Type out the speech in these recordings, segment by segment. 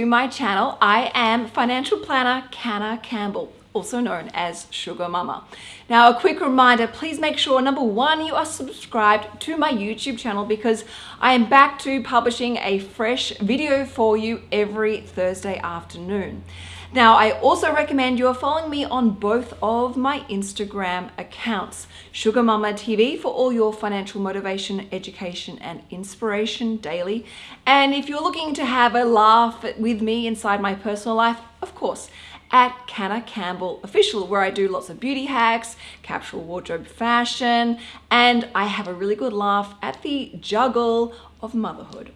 to my channel. I am financial planner Canna Campbell, also known as Sugar Mama. Now a quick reminder, please make sure number one, you are subscribed to my YouTube channel because I am back to publishing a fresh video for you every Thursday afternoon. Now, I also recommend you are following me on both of my Instagram accounts, Sugar Mama TV for all your financial motivation, education, and inspiration daily. And if you're looking to have a laugh with me inside my personal life, of course, at Canna Campbell Official, where I do lots of beauty hacks, capsule wardrobe fashion, and I have a really good laugh at the juggle of motherhood.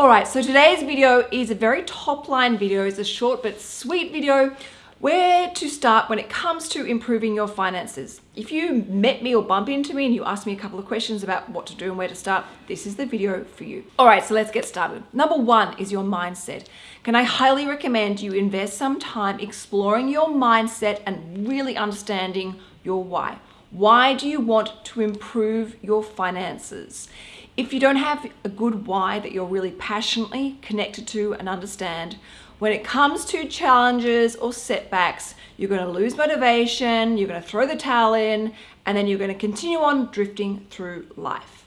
All right, so today's video is a very top line video. It's a short but sweet video where to start when it comes to improving your finances. If you met me or bump into me and you ask me a couple of questions about what to do and where to start, this is the video for you. All right, so let's get started. Number one is your mindset. Can I highly recommend you invest some time exploring your mindset and really understanding your why. Why do you want to improve your finances? If you don't have a good why that you're really passionately connected to and understand, when it comes to challenges or setbacks, you're going to lose motivation, you're going to throw the towel in, and then you're going to continue on drifting through life.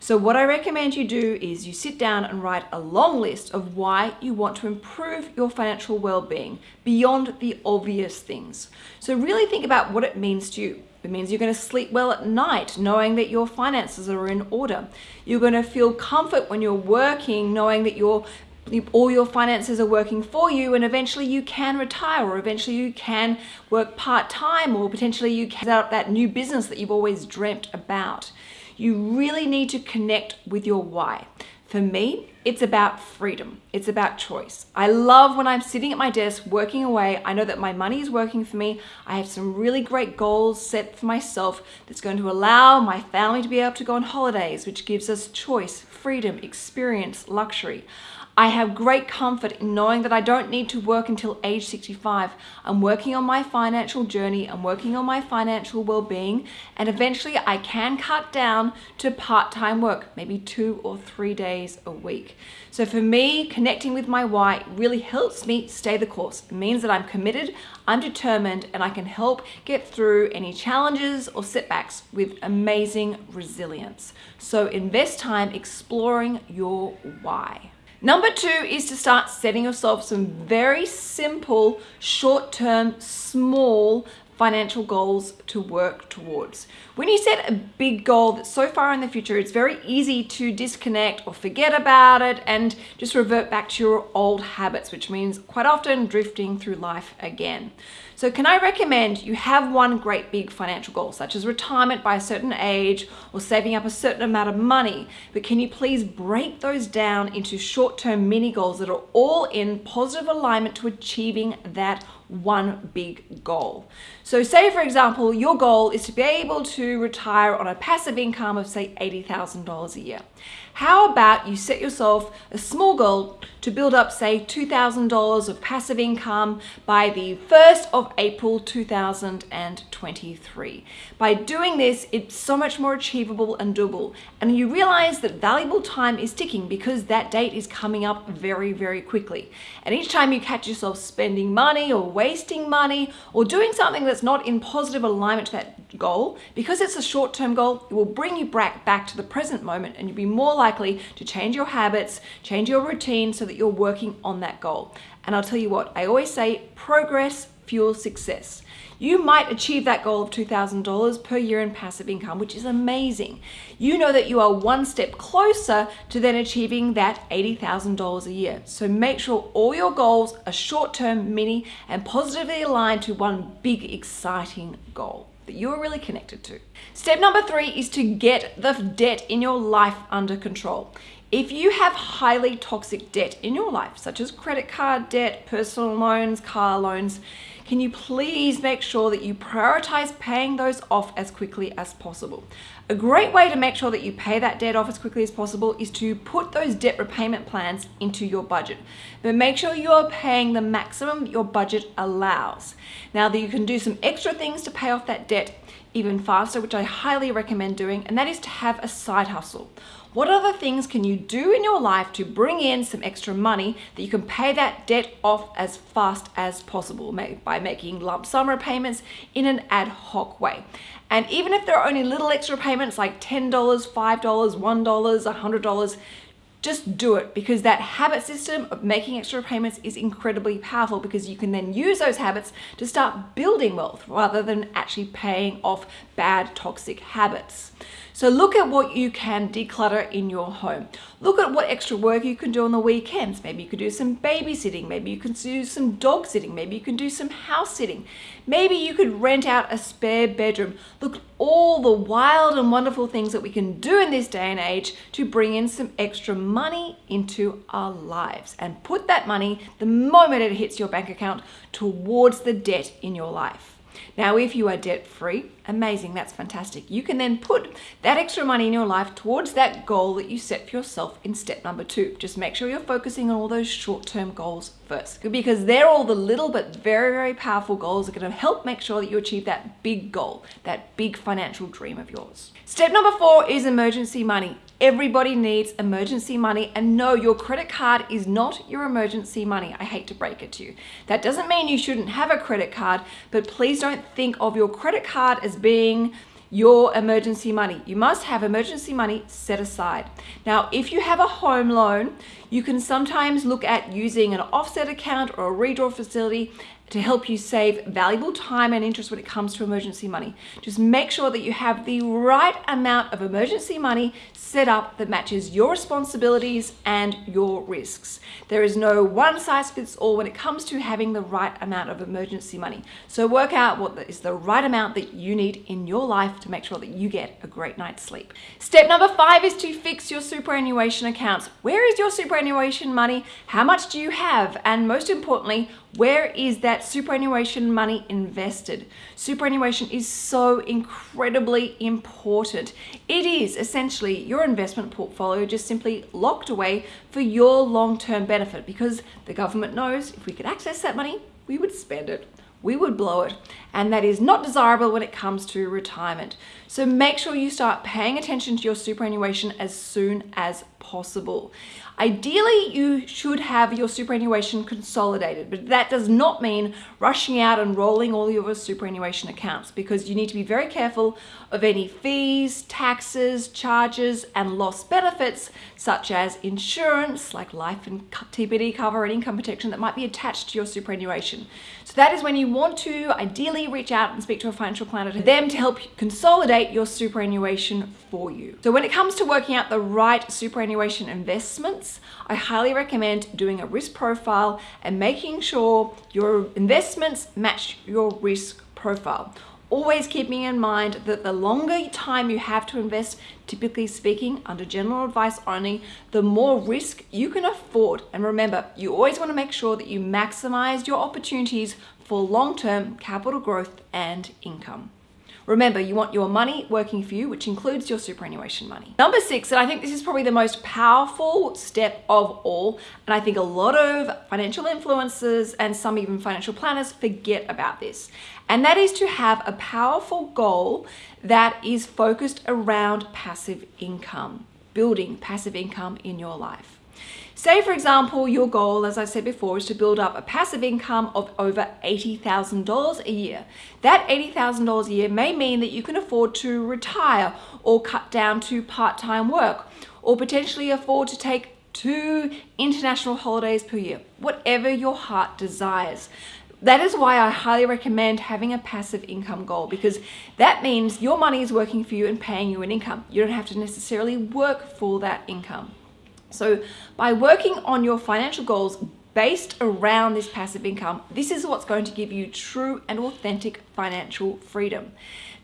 So what I recommend you do is you sit down and write a long list of why you want to improve your financial well-being beyond the obvious things. So really think about what it means to you. It means you're going to sleep well at night, knowing that your finances are in order. You're going to feel comfort when you're working, knowing that your all your finances are working for you and eventually you can retire or eventually you can work part-time or potentially you can start that new business that you've always dreamt about. You really need to connect with your why. For me, it's about freedom. It's about choice. I love when I'm sitting at my desk working away. I know that my money is working for me. I have some really great goals set for myself that's going to allow my family to be able to go on holidays, which gives us choice, freedom, experience, luxury. I have great comfort in knowing that I don't need to work until age 65. I'm working on my financial journey, I'm working on my financial well-being, and eventually I can cut down to part-time work, maybe two or three days a week. So for me, connecting with my why really helps me stay the course. It means that I'm committed, I'm determined, and I can help get through any challenges or setbacks with amazing resilience. So invest time exploring your why. Number two is to start setting yourself some very simple, short-term, small financial goals to work towards. When you set a big goal that's so far in the future, it's very easy to disconnect or forget about it and just revert back to your old habits, which means quite often drifting through life again. So can I recommend you have one great big financial goal, such as retirement by a certain age or saving up a certain amount of money, but can you please break those down into short-term mini goals that are all in positive alignment to achieving that one big goal. So say for example, your goal is to be able to retire on a passive income of say $80,000 a year. How about you set yourself a small goal to build up say $2,000 of passive income by the 1st of April 2023. By doing this, it's so much more achievable and doable. And you realize that valuable time is ticking because that date is coming up very, very quickly. And each time you catch yourself spending money or wasting money or doing something that's not in positive alignment to that goal, because it's a short-term goal, it will bring you back, back to the present moment and you'll be more likely to change your habits, change your routine so that you're working on that goal. And I'll tell you what, I always say progress fuels success. You might achieve that goal of $2,000 per year in passive income, which is amazing. You know that you are one step closer to then achieving that $80,000 a year. So make sure all your goals are short-term, mini, and positively aligned to one big, exciting goal that you're really connected to. Step number three is to get the debt in your life under control. If you have highly toxic debt in your life, such as credit card debt, personal loans, car loans, can you please make sure that you prioritize paying those off as quickly as possible? A great way to make sure that you pay that debt off as quickly as possible is to put those debt repayment plans into your budget. But make sure you are paying the maximum your budget allows. Now that you can do some extra things to pay off that debt even faster, which I highly recommend doing, and that is to have a side hustle. What other things can you do in your life to bring in some extra money that you can pay that debt off as fast as possible by making lump sum repayments in an ad hoc way? And even if there are only little extra payments like $10, $5, $1, $100, just do it because that habit system of making extra payments is incredibly powerful because you can then use those habits to start building wealth rather than actually paying off bad toxic habits. So look at what you can declutter in your home. Look at what extra work you can do on the weekends. Maybe you could do some babysitting. Maybe you can do some dog sitting. Maybe you can do some house sitting. Maybe you could rent out a spare bedroom. Look all the wild and wonderful things that we can do in this day and age to bring in some extra money into our lives and put that money the moment it hits your bank account towards the debt in your life. Now, if you are debt free, amazing, that's fantastic. You can then put that extra money in your life towards that goal that you set for yourself in step number two. Just make sure you're focusing on all those short term goals first because they're all the little but very, very powerful goals that are going to help make sure that you achieve that big goal, that big financial dream of yours. Step number four is emergency money. Everybody needs emergency money and no, your credit card is not your emergency money. I hate to break it to you. That doesn't mean you shouldn't have a credit card, but please don't think of your credit card as being your emergency money. You must have emergency money set aside. Now, if you have a home loan, you can sometimes look at using an offset account or a redraw facility to help you save valuable time and interest when it comes to emergency money. Just make sure that you have the right amount of emergency money set up that matches your responsibilities and your risks. There is no one size fits all when it comes to having the right amount of emergency money. So work out what is the right amount that you need in your life to make sure that you get a great night's sleep. Step number five is to fix your superannuation accounts. Where is your superannuation money? How much do you have? And most importantly, where is that superannuation money invested? Superannuation is so incredibly important. It is essentially your investment portfolio just simply locked away for your long-term benefit because the government knows if we could access that money, we would spend it we would blow it. And that is not desirable when it comes to retirement. So make sure you start paying attention to your superannuation as soon as possible. Ideally, you should have your superannuation consolidated, but that does not mean rushing out and rolling all your superannuation accounts because you need to be very careful of any fees, taxes, charges, and lost benefits, such as insurance, like life and TPD cover and income protection that might be attached to your superannuation. So that is when you want to ideally reach out and speak to a financial planner to them to help consolidate your superannuation for you. So when it comes to working out the right superannuation investments, I highly recommend doing a risk profile and making sure your investments match your risk profile. Always keeping in mind that the longer time you have to invest, typically speaking, under general advice only, the more risk you can afford. And remember, you always want to make sure that you maximize your opportunities for long-term capital growth and income. Remember, you want your money working for you, which includes your superannuation money. Number six, and I think this is probably the most powerful step of all, and I think a lot of financial influencers and some even financial planners forget about this, and that is to have a powerful goal that is focused around passive income, building passive income in your life. Say, for example, your goal, as I said before, is to build up a passive income of over $80,000 a year. That $80,000 a year may mean that you can afford to retire or cut down to part-time work or potentially afford to take two international holidays per year, whatever your heart desires. That is why I highly recommend having a passive income goal because that means your money is working for you and paying you an income. You don't have to necessarily work for that income. So by working on your financial goals based around this passive income, this is what's going to give you true and authentic financial freedom.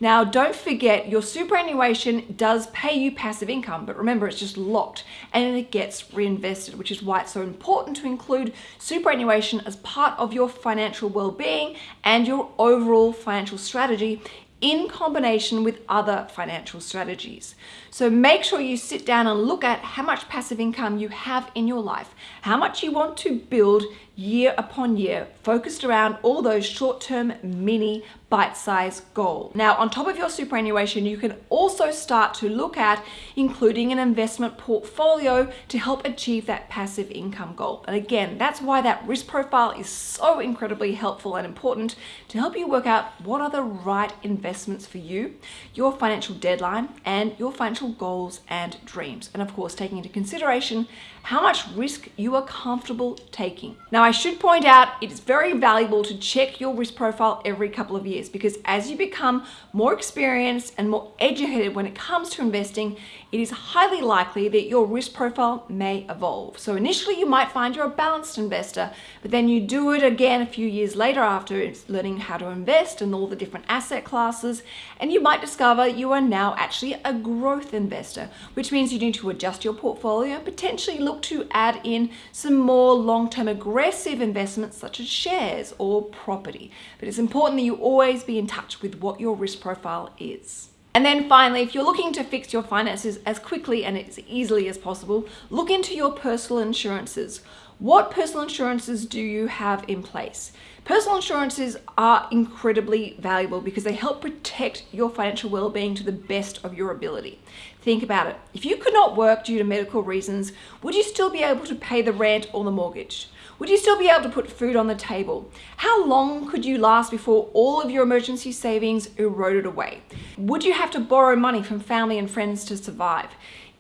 Now, don't forget your superannuation does pay you passive income, but remember it's just locked and it gets reinvested, which is why it's so important to include superannuation as part of your financial well-being and your overall financial strategy in combination with other financial strategies. So make sure you sit down and look at how much passive income you have in your life, how much you want to build year upon year, focused around all those short-term mini bite-sized goal. Now, on top of your superannuation, you can also start to look at including an investment portfolio to help achieve that passive income goal. And again, that's why that risk profile is so incredibly helpful and important to help you work out what are the right investments for you, your financial deadline, and your financial goals and dreams. And of course, taking into consideration how much risk you are comfortable taking. Now, I should point out it is very valuable to check your risk profile every couple of years because as you become more experienced and more educated when it comes to investing, it is highly likely that your risk profile may evolve. So initially you might find you're a balanced investor, but then you do it again a few years later after learning how to invest and all the different asset classes, and you might discover you are now actually a growth investor, which means you need to adjust your portfolio and potentially look to add in some more long-term aggressive investments such as shares or property. But it's important that you always be in touch with what your risk profile is. And then finally, if you're looking to fix your finances as quickly and as easily as possible, look into your personal insurances. What personal insurances do you have in place? Personal insurances are incredibly valuable because they help protect your financial well-being to the best of your ability. Think about it. If you could not work due to medical reasons, would you still be able to pay the rent or the mortgage? Would you still be able to put food on the table? How long could you last before all of your emergency savings eroded away? Would you have to borrow money from family and friends to survive?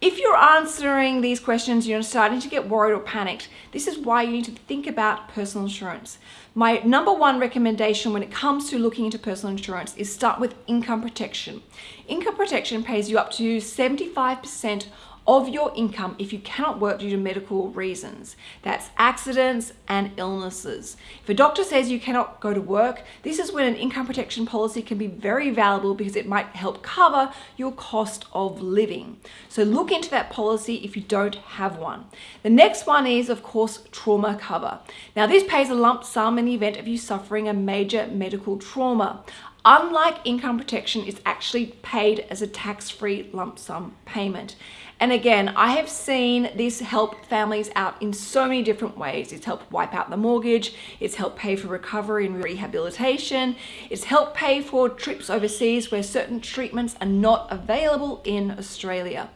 If you're answering these questions, you're starting to get worried or panicked, this is why you need to think about personal insurance. My number one recommendation when it comes to looking into personal insurance is start with income protection. Income protection pays you up to 75% of your income if you cannot work due to medical reasons. That's accidents and illnesses. If a doctor says you cannot go to work, this is when an income protection policy can be very valuable because it might help cover your cost of living. So look into that policy if you don't have one. The next one is, of course, trauma cover. Now this pays a lump sum in the event of you suffering a major medical trauma. Unlike income protection, it's actually paid as a tax-free lump sum payment. And again, I have seen this help families out in so many different ways. It's helped wipe out the mortgage, it's helped pay for recovery and rehabilitation, it's helped pay for trips overseas where certain treatments are not available in Australia.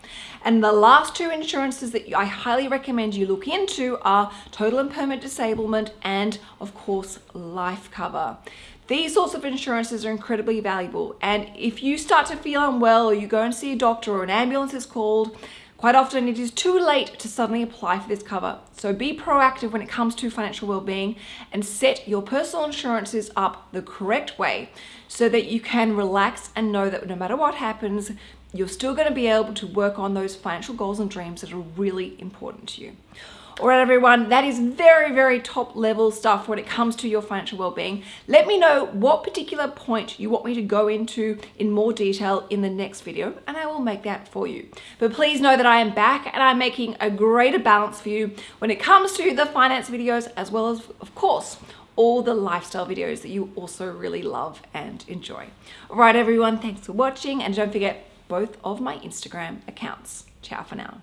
And the last two insurances that I highly recommend you look into are total and permanent disablement and of course life cover. These sorts of insurances are incredibly valuable. And if you start to feel unwell or you go and see a doctor or an ambulance is called, quite often it is too late to suddenly apply for this cover. So be proactive when it comes to financial well-being and set your personal insurances up the correct way so that you can relax and know that no matter what happens, you're still going to be able to work on those financial goals and dreams that are really important to you. All right, everyone, that is very, very top level stuff when it comes to your financial well-being. Let me know what particular point you want me to go into in more detail in the next video, and I will make that for you. But please know that I am back and I'm making a greater balance for you when it comes to the finance videos, as well as, of course, all the lifestyle videos that you also really love and enjoy. All right, everyone, thanks for watching, and don't forget both of my Instagram accounts. Ciao for now.